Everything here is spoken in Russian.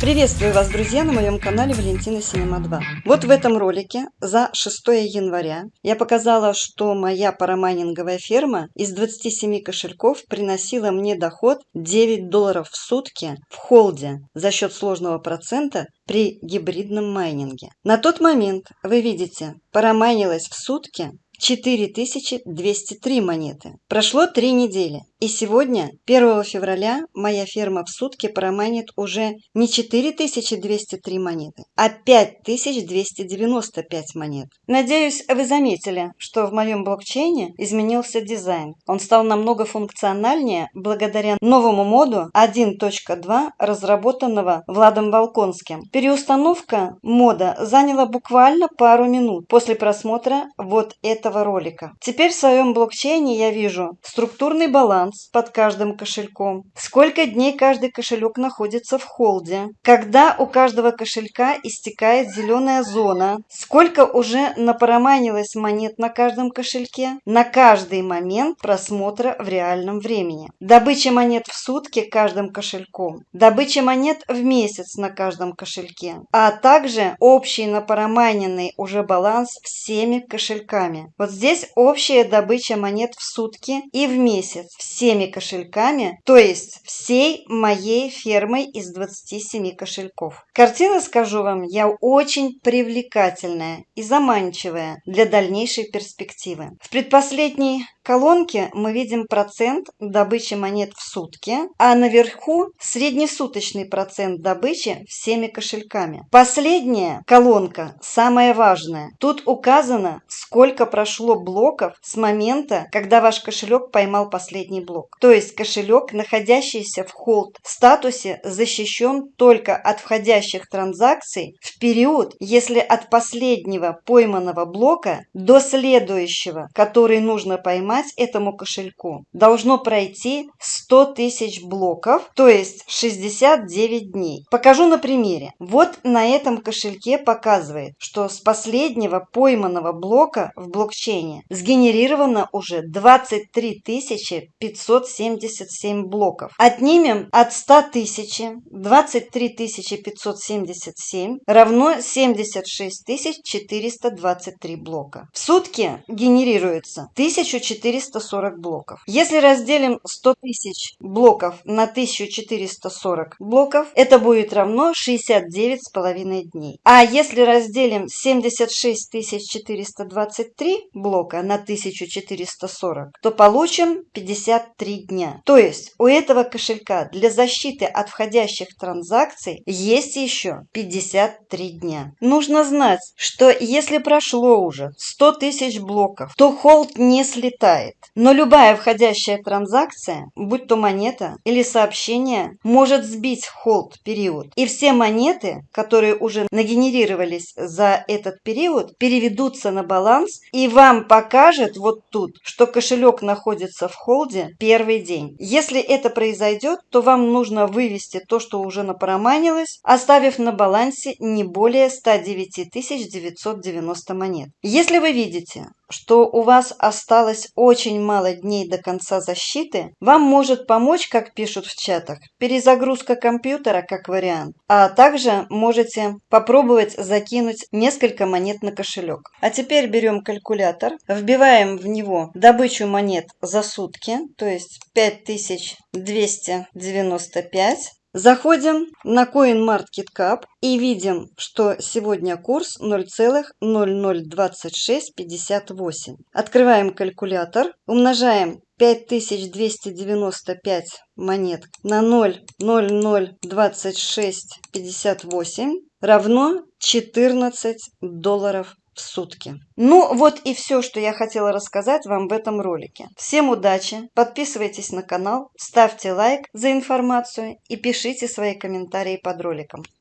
Приветствую вас, друзья, на моем канале Валентина Синема 2. Вот в этом ролике за 6 января я показала, что моя парамайнинговая ферма из 27 кошельков приносила мне доход 9 долларов в сутки в холде за счет сложного процента при гибридном майнинге. На тот момент, вы видите, парамайнилось в сутки 4203 монеты. Прошло три недели. И сегодня, 1 февраля, моя ферма в сутки проманит уже не 4203 монеты, а 5295 монет. Надеюсь, вы заметили, что в моем блокчейне изменился дизайн. Он стал намного функциональнее благодаря новому моду 1.2, разработанного Владом Волконским. Переустановка мода заняла буквально пару минут после просмотра вот этого ролика. Теперь в своем блокчейне я вижу структурный баланс, баланс под каждым кошельком, сколько дней каждый кошелек находится в холде, когда у каждого кошелька истекает зеленая зона, сколько уже напроманилось монет на каждом кошельке, на каждый момент просмотра в реальном времени. Добыча монет в сутки каждым кошельком, добыча монет в месяц на каждом кошельке, а также общий напроманенный уже баланс всеми кошельками. Вот здесь общая добыча монет в сутки и в месяц всеми кошельками, то есть всей моей фермой из 27 кошельков. Картина, скажу вам, я очень привлекательная и заманчивая для дальнейшей перспективы. В предпоследней колонке мы видим процент добычи монет в сутки, а наверху среднесуточный процент добычи всеми кошельками. Последняя колонка самая важная. Тут указано, сколько прошло блоков с момента, когда ваш кошелек поймал последний блок. То есть кошелек, находящийся в холд статусе, защищен только от входящих транзакций в период, если от последнего пойманного блока до следующего, который нужно поймать, этому кошельку должно пройти 100 тысяч блоков, то есть 69 дней. Покажу на примере. Вот на этом кошельке показывает, что с последнего пойманного блока в блокчейне сгенерировано уже 23 577 блоков. Отнимем от 100 тысяч 23 577 равно 76 423 блока. В сутки генерируется 1400 440 блоков. Если разделим 100 тысяч блоков на 1440 блоков, это будет равно 69,5 дней. А если разделим 76 423 блока на 1440, то получим 53 дня. То есть у этого кошелька для защиты от входящих транзакций есть еще 53 дня. Нужно знать, что если прошло уже 100 тысяч блоков, то холд не слетает. Но любая входящая транзакция, будь то монета или сообщение, может сбить холд период. И все монеты, которые уже нагенерировались за этот период, переведутся на баланс и вам покажет вот тут, что кошелек находится в холде первый день. Если это произойдет, то вам нужно вывести то, что уже напроманилось, оставив на балансе не более 109 990 монет. Если вы видите, что у вас осталось очень мало дней до конца защиты, вам может помочь, как пишут в чатах, перезагрузка компьютера как вариант, а также можете попробовать закинуть несколько монет на кошелек. А теперь берем калькулятор, вбиваем в него добычу монет за сутки, то есть 5295, Заходим на CoinMarketCap и видим, что сегодня курс 0,002658. Открываем калькулятор, умножаем 5295 монет на 0,002658 равно 14 долларов в сутки. Ну вот и все, что я хотела рассказать вам в этом ролике. Всем удачи, подписывайтесь на канал, ставьте лайк за информацию и пишите свои комментарии под роликом.